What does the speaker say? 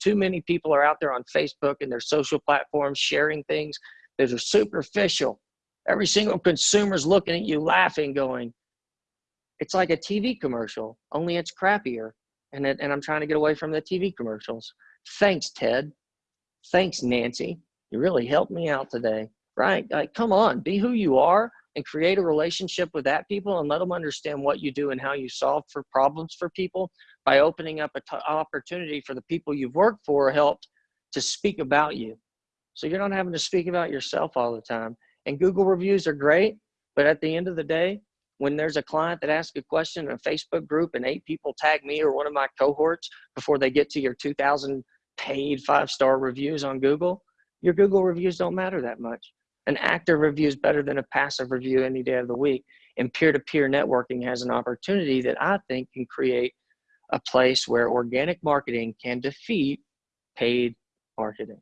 too many people are out there on Facebook and their social platforms sharing things that are superficial. Every single consumer's looking at you laughing, going, it's like a TV commercial, only it's crappier. And, it, and I'm trying to get away from the TV commercials. Thanks, Ted. Thanks, Nancy. You really helped me out today. Right? Like, come on, be who you are and create a relationship with that people and let them understand what you do and how you solve for problems for people by opening up an opportunity for the people you've worked for helped to speak about you. So you're not having to speak about yourself all the time. And Google reviews are great, but at the end of the day, when there's a client that asks a question in a Facebook group and eight people tag me or one of my cohorts before they get to your 2000 paid five-star reviews on Google, your Google reviews don't matter that much. An active review is better than a passive review any day of the week. And peer-to-peer -peer networking has an opportunity that I think can create a place where organic marketing can defeat paid marketing.